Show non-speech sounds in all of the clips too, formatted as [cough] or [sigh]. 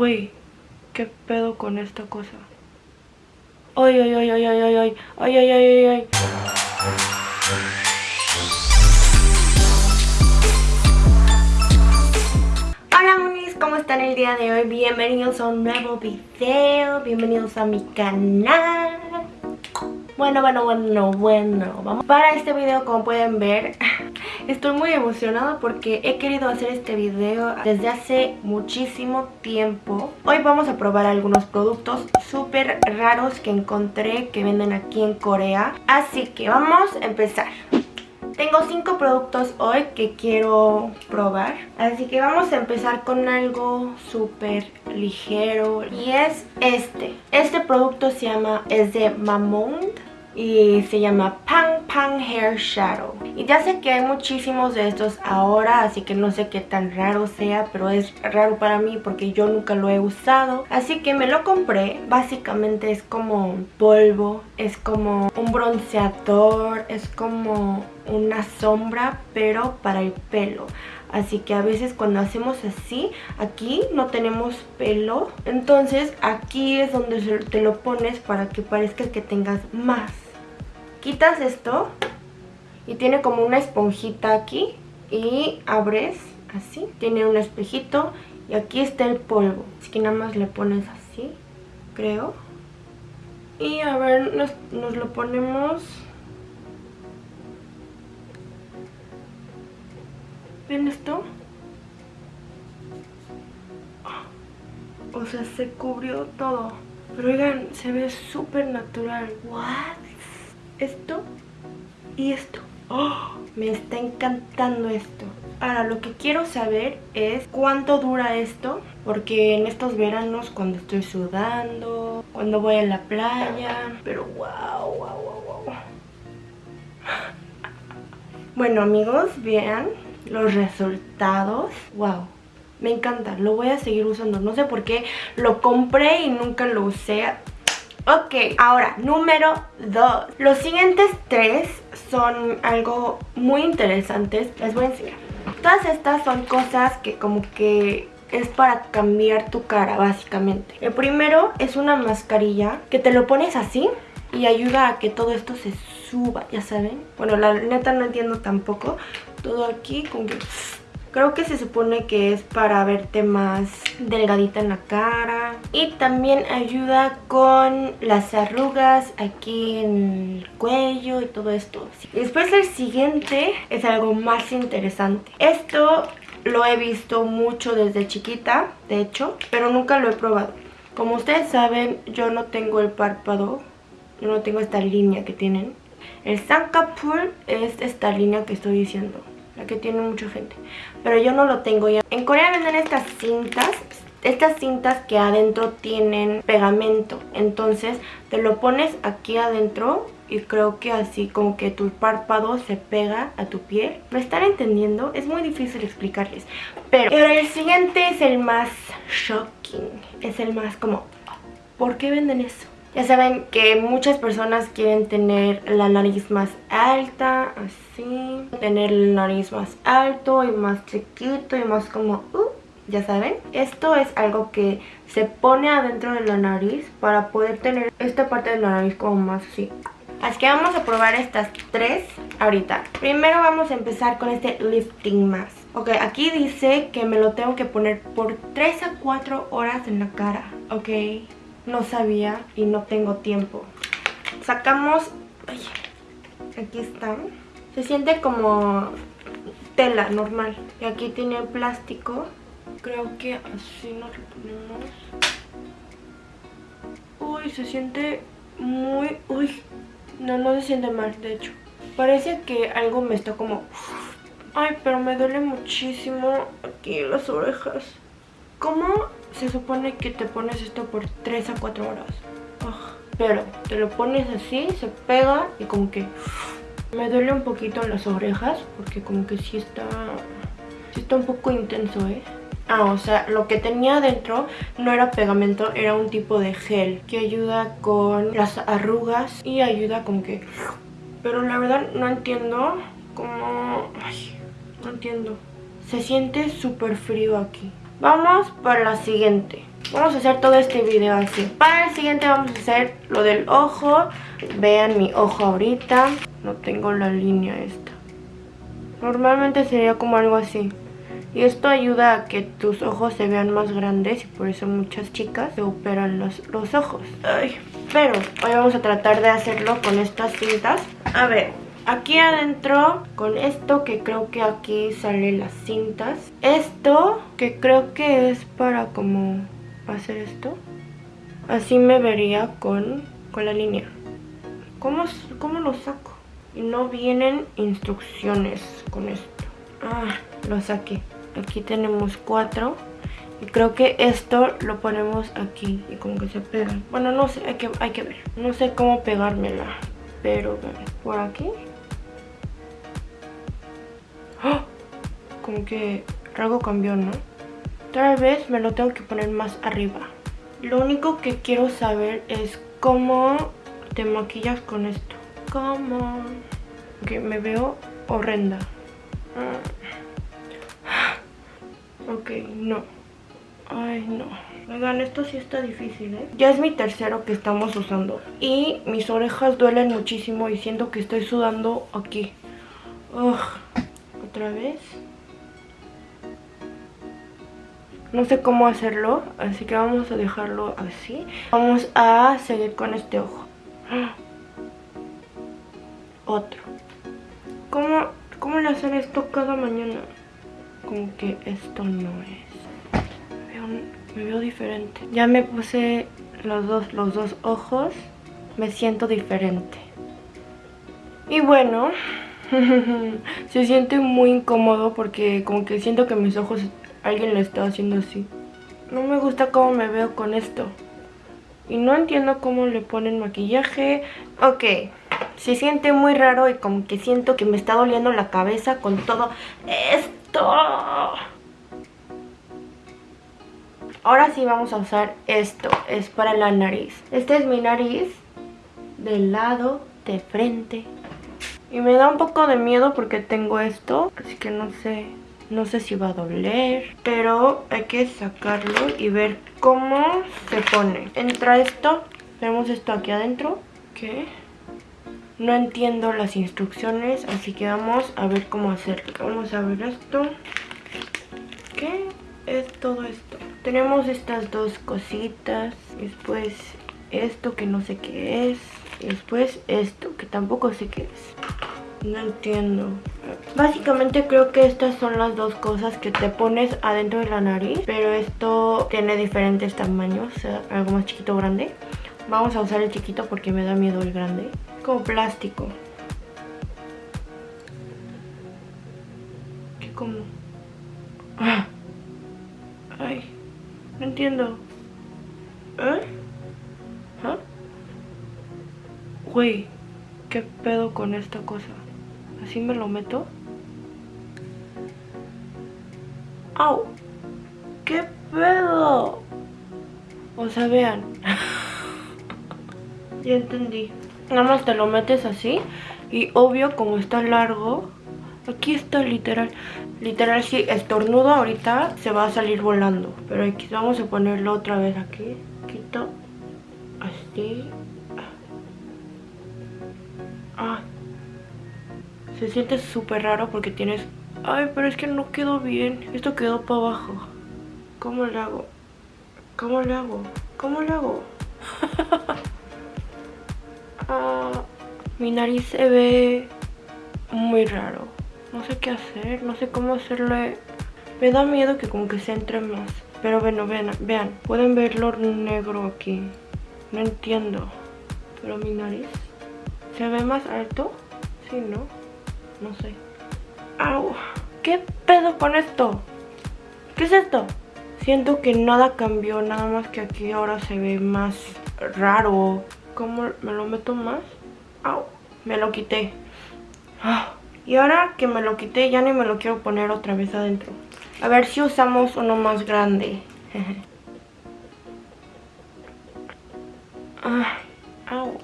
Güey, ¿qué pedo con esta cosa? Ay, ay, ay, ay, ay, ay, ay, ay, ay, ay, ay. Hola monis, ¿cómo están el día de hoy? Bienvenidos a un nuevo video, bienvenidos a mi canal Bueno, bueno, bueno, bueno, vamos Para este video, como pueden ver, estoy muy emocionada porque he querido hacer este video desde hace muchísimo tiempo Hoy vamos a probar algunos productos súper raros que encontré que venden aquí en Corea Así que vamos a empezar tengo cinco productos hoy que quiero probar. Así que vamos a empezar con algo súper ligero. Y es este. Este producto se llama, es y se llama Pang Pang Hair Shadow. Y ya sé que hay muchísimos de estos ahora así que no sé qué tan raro sea pero es raro para mí porque yo nunca lo he usado. Así que me lo compré. Básicamente es como polvo es como un bronceador es como una sombra pero para el pelo. Así que a veces cuando hacemos así, aquí no tenemos pelo. Entonces aquí es donde te lo pones para que parezca que tengas más quitas esto y tiene como una esponjita aquí y abres así, tiene un espejito y aquí está el polvo, así que nada más le pones así, creo. Y a ver, nos, lo ponemos... ¿Ven esto? O sea, se cubrió todo. Pero oigan, se ve súper natural. ¿What? Esto y esto. [gasps] Me está encantando esto. Ahora, lo que quiero saber es cuánto dura esto, porque en estos veranos cuando estoy sudando, cuando voy a la playa, pero wow, wow, wow, wow. Bueno amigos, vean los resultados. Wow, me encanta, lo voy a seguir usando. No sé por qué lo compré y nunca lo usé Ok, ahora, número 2. Los siguientes tres son algo muy interesantes. Les voy a enseñar. Todas estas son cosas que como que es para cambiar tu cara, básicamente. El primero es una mascarilla que te lo pones así y ayuda a que todo esto se suba, ya saben. Bueno, la neta no entiendo tampoco. Todo aquí con que Creo que se supone que es para verte más delgadita en la cara. Y también ayuda con las arrugas aquí en el cuello y todo esto. Después el siguiente es algo más interesante. Esto lo he visto mucho desde chiquita, de hecho, pero nunca lo he probado. Como ustedes saben, yo no tengo el párpado, yo no tengo esta línea que tienen. El Sankapur es esta línea que estoy diciendo que tiene mucha gente. Pero yo no lo tengo ya. En Corea venden estas cintas, estas cintas que adentro tienen pegamento. Entonces te lo pones aquí adentro y creo que así como que tu párpado se pega a tu piel. ¿Me están entendiendo? Es muy difícil explicarles. Pero el siguiente es el más shocking. Es el más como... ¿Por qué venden eso? Ya saben que muchas personas quieren tener la nariz más alta, así. Tener el nariz más alto y más chiquito y más como... Uh, ya saben. Esto es algo que se pone adentro de la nariz para poder tener esta parte de la nariz como más así. Así que vamos a probar estas tres ahorita. Primero vamos a empezar con este lifting mask. Ok, aquí dice que me lo tengo que poner por 3 a 4 horas en la cara. Ok no sabía y no tengo tiempo. Sacamos... aquí están. Se siente como tela normal. Y aquí tiene plástico. Creo que así nos lo ponemos. Uy, se siente muy... Uy, no, no se siente mal, de hecho. Parece que algo me está como... Ay, pero me duele muchísimo aquí las orejas. ¿Cómo se supone que te pones esto por 3 a 4 horas. pero te lo pones así, se pega y como que me duele un poquito las orejas porque como que sí está, sí está un poco intenso, ¿eh? Ah, o sea, lo que tenía adentro no era pegamento, era un tipo de gel que ayuda con las arrugas y ayuda como que... Pero la verdad no entiendo cómo... Ay, no entiendo. Se siente súper frío aquí. Vamos por la siguiente. Vamos a hacer todo este video así. Para el siguiente vamos a hacer lo del ojo. Vean mi ojo ahorita. No tengo la línea esta. Normalmente sería como algo así. Y esto ayuda a que tus ojos se vean más grandes y por eso muchas chicas se operan los, los ojos. Ay, pero hoy vamos a tratar de hacerlo con estas cintas. A ver, aquí adentro con esto que creo que aquí salen las cintas. Esto que creo que es para como hacer esto. Así me vería con, con la línea. ¿Cómo, ¿Cómo lo saco? Y no vienen instrucciones con esto. Ah, lo saqué. Aquí tenemos cuatro. Y creo que esto lo ponemos aquí y como que se pega. Bueno, no sé, hay que, hay que ver. No sé cómo pegármela. Pero por aquí. ¡Oh! [gasps] Como que algo cambió, ¿no? Tal vez me lo tengo que poner más arriba. Lo único que quiero saber es cómo te maquillas con esto. ¿Cómo? Que me veo horrenda. Ok, no. Ay, no. Oigan, esto sí está difícil, ¿eh? Ya es mi tercero que estamos usando. Y mis orejas duelen muchísimo y siento que estoy sudando aquí. Ugh. Otra vez. No sé cómo hacerlo, así que vamos a dejarlo así. Vamos a seguir con este ojo. [gasps] Otro. ¿Cómo, cómo le hacer esto cada mañana? Como que esto no es. Me veo, diferente. Ya me puse los dos, los dos ojos. Me siento diferente. Y bueno, [laughs] se siente muy incómodo porque como que siento que mis ojos alguien lo está haciendo así. No me gusta cómo me veo con esto. Y no entiendo cómo le ponen maquillaje. Ok, se siente muy raro y como que siento que me está doliendo la cabeza con todo esto. Ahora sí vamos a usar esto, es para la nariz. Este es mi nariz, del lado, de frente. Y me da un poco de miedo porque tengo esto, así que no sé, no sé si va a doler. Pero hay que sacarlo y ver cómo se pone. Entra esto, tenemos esto aquí adentro, ¿qué? No entiendo las instrucciones, así que vamos a ver cómo hacerlo. Vamos a ver esto. ¿Qué es todo esto? Tenemos estas dos cositas. Después esto que no sé qué es. Después esto que tampoco sé qué es. No entiendo. Básicamente creo que estas son las dos cosas que te pones adentro de la nariz. Pero esto tiene diferentes tamaños. O sea, algo más chiquito o grande. Vamos a usar el chiquito porque me da miedo el grande como plástico. ¿Qué como? Ah. Ay, no entiendo. ¿Eh? ¿Ah? Güey, ¿qué pedo con esta cosa? ¿Así me lo meto? ¡Au! ¿Qué pedo? O sea, vean. [laughs] ya entendí. Nada más te lo metes así y obvio como está largo, aquí está literal, literal si estornudo ahorita se va a salir volando. Pero aquí vamos a ponerlo otra vez aquí, quito, así. Se siente súper raro porque tienes... Ay, pero es que no quedó bien, esto quedó para abajo. ¿Cómo lo hago? ¿Cómo lo hago? ¿Cómo lo hago? [laughs] mi nariz se ve muy raro. No sé qué hacer, no sé cómo hacerle... Me da miedo que como que se entre más. Pero bueno, vean, vean, pueden verlo negro aquí. No entiendo. Pero mi nariz se ve más alto. Sí, ¿no? No sé. ¡Au! ¿Qué pedo con esto? ¿Qué es esto? Siento que nada cambió, nada más que aquí ahora se ve más raro. ¿Cómo me lo meto más? Au, me lo quité. Ah, y ahora que me lo quité ya ni me lo quiero poner otra vez adentro. A ver si usamos uno más grande. [laughs] ah, au.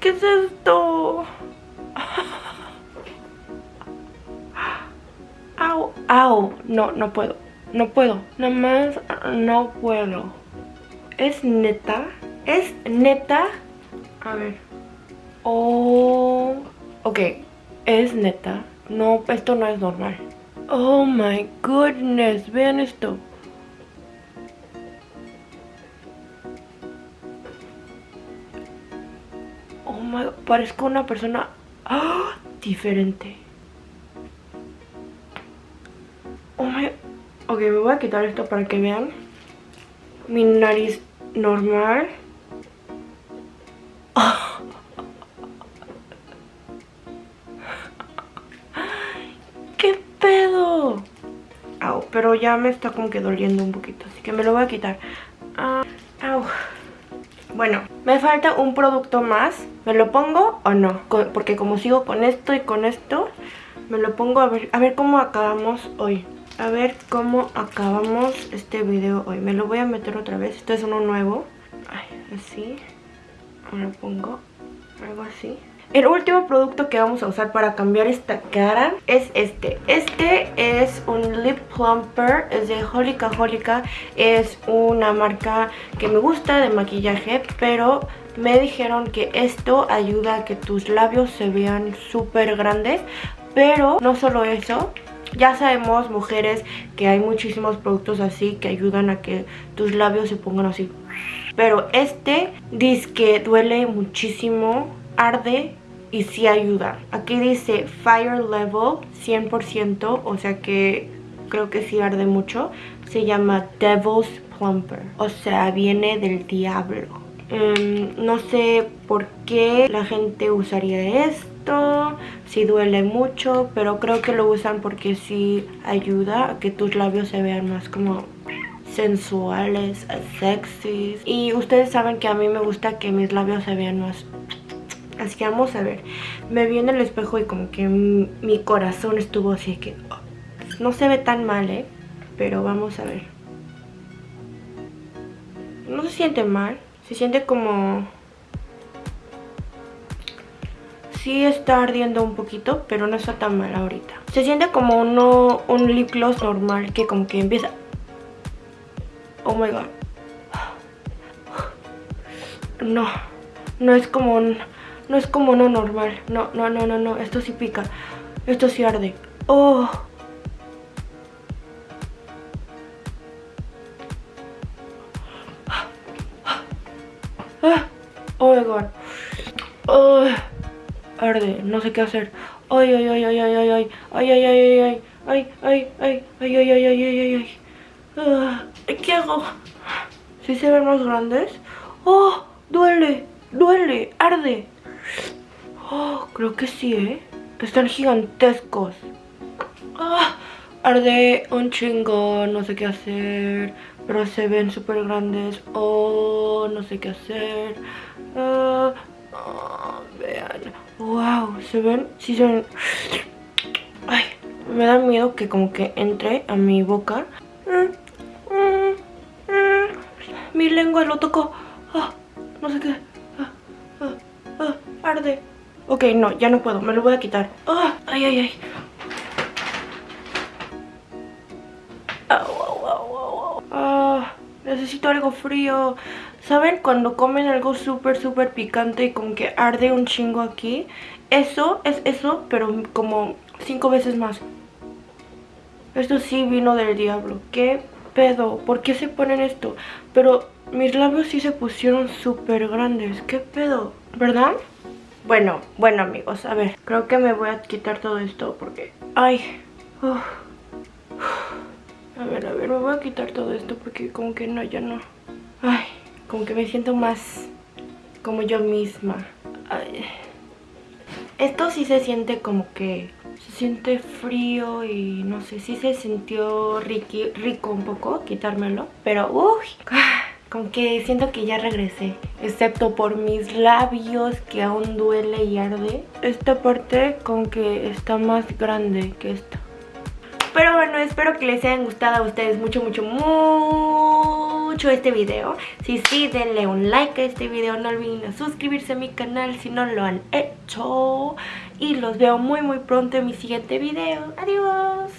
¿Qué es esto? Au, au. no, no puedo. No puedo. Nada más no puedo. ¿Es neta? ¿Es neta? A ver. Oh... Ok. Es neta. No, esto no es normal. Oh my goodness. Vean esto. Parezco una persona... ¡Ah! Diferente. Oh. Ok, me voy a quitar esto para que vean. Mi nariz normal. [laughs] ¡Qué pedo! pero ya me está como que doliendo un poquito, así que me lo voy a quitar. Ah, bueno, me falta un producto más. ¿Me lo pongo o no? Porque como sigo con esto y con esto, me lo pongo a ver, a ver cómo acabamos hoy. A ver cómo acabamos este video hoy. Me lo voy a meter otra vez. Esto es uno nuevo. Ay, así. Me lo pongo. Algo así. El último producto que vamos a usar para cambiar esta cara es este. Este es un lip plumper, es de Holika Holika. Es una marca que me gusta de maquillaje, pero me dijeron que esto ayuda a que tus labios se vean súper grandes. Pero no solo eso, ya sabemos, mujeres, que hay muchísimos productos así que ayudan a que tus labios se pongan así. Pero este dice que duele muchísimo, arde y sí ayuda. Aquí dice Fire Level 100%, o sea que creo que sí arde mucho. Se llama Devil's Plumper, o sea, viene del diablo. Em, no sé por qué la gente usaría esto, si duele mucho, pero creo que lo usan porque sí ayuda a que tus labios se vean más como sensuales, sexys. Y ustedes saben que a mí me gusta que mis labios se vean más Así que vamos a ver. Me vi en el espejo y como que mi corazón estuvo así que... Oh, no se ve tan mal, ¿eh? Pero vamos a ver. No se siente mal. Se siente como... Sí está ardiendo un poquito, pero no está tan mal ahorita. Se siente como uno, un lip gloss normal que como que empieza... Oh my god. No, no es como un... No es como no normal. No, no, no, no, no. Esto sí pica. Esto sí arde. Oh. Oh my god. Oh. Arde. No sé qué hacer. Ay, ay, ay, ay, ay, ay, ay. Ay, ay, ay, ay, ay. Ay, ay, ay, ay, ay, ay, ay, ay. ¿Qué hago? ¿Sí se ven más grandes? ¡Oh! ¡Duele! ¡Duele! ¡Arde! Oh, creo que sí, ¿eh? Están gigantescos. Ah, arde un chingo, no sé qué hacer. Pero se ven súper grandes. Oh, no sé qué hacer. Ah, ah, vean. Wow, ¿se ven? Sí se ven. Ay, me da miedo que como que entre a mi boca. Mi lengua lo tocó. no sé qué. arde. Ok, no, ya no puedo, me lo voy a quitar ¡Ah! Ay, ay, ay ah, Necesito algo frío ¿Saben cuando comen algo súper, súper picante y como que arde un chingo aquí? Eso es eso, pero como cinco veces más Esto sí vino del diablo ¿Qué pedo? ¿Por qué se ponen esto? Pero mis labios sí se pusieron súper grandes ¿Qué pedo? ¿Verdad? Bueno, bueno amigos, a ver, creo que me voy a quitar todo esto porque... Ay, a ver, a ver, me voy a quitar todo esto porque como que no, ya no. Ay, como que me siento más como yo misma. Ay. Esto sí se siente como que se siente frío y no sé, sí se sintió rico un poco quitármelo, pero uy, como que siento que ya regresé. Excepto por mis labios que aún duele y arde. Esta parte como que está más grande que esta. Pero bueno, espero que les haya gustado a ustedes mucho, mucho, mucho este video. Si sí, denle un like a este video. No olviden suscribirse a mi canal si no lo han hecho. Y los veo muy, muy pronto en mi siguiente video. Adiós.